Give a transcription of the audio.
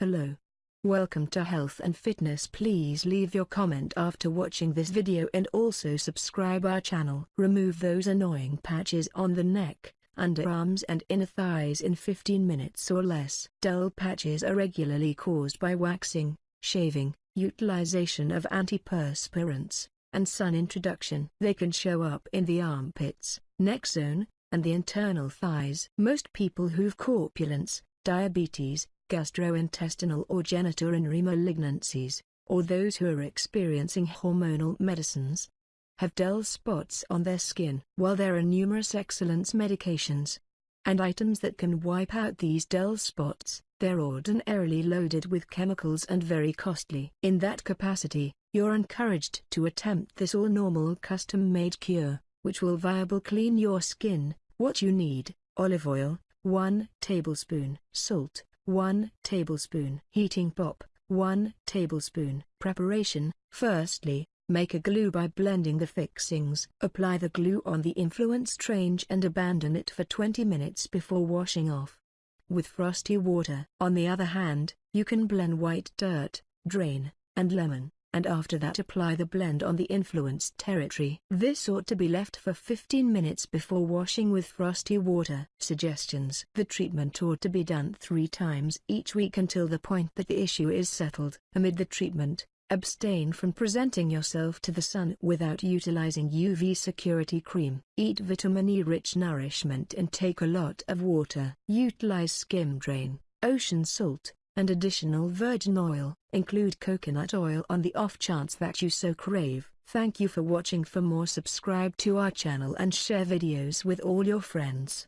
Hello. Welcome to Health and Fitness please leave your comment after watching this video and also subscribe our channel. Remove those annoying patches on the neck, underarms and inner thighs in 15 minutes or less. Dull patches are regularly caused by waxing, shaving, utilization of antiperspirants, and sun introduction. They can show up in the armpits, neck zone, and the internal thighs. Most people who've corpulence, diabetes, gastrointestinal or genitourinary malignancies, or those who are experiencing hormonal medicines, have dull spots on their skin. While there are numerous excellence medications and items that can wipe out these dull spots, they're ordinarily loaded with chemicals and very costly. In that capacity, you're encouraged to attempt this all-normal custom-made cure, which will viable clean your skin. What you need, olive oil, 1 tablespoon, salt, 1 tablespoon, heating pop, 1 tablespoon. Preparation, firstly, Make a glue by blending the fixings. Apply the glue on the influenced range and abandon it for 20 minutes before washing off with frosty water. On the other hand, you can blend white dirt, drain, and lemon, and after that apply the blend on the influenced territory. This ought to be left for 15 minutes before washing with frosty water. Suggestions The treatment ought to be done three times each week until the point that the issue is settled. Amid the treatment, Abstain from presenting yourself to the sun without utilizing UV security cream. Eat vitamin E-rich nourishment and take a lot of water. Utilize skim drain, ocean salt, and additional virgin oil. Include coconut oil on the off chance that you so crave. Thank you for watching for more subscribe to our channel and share videos with all your friends.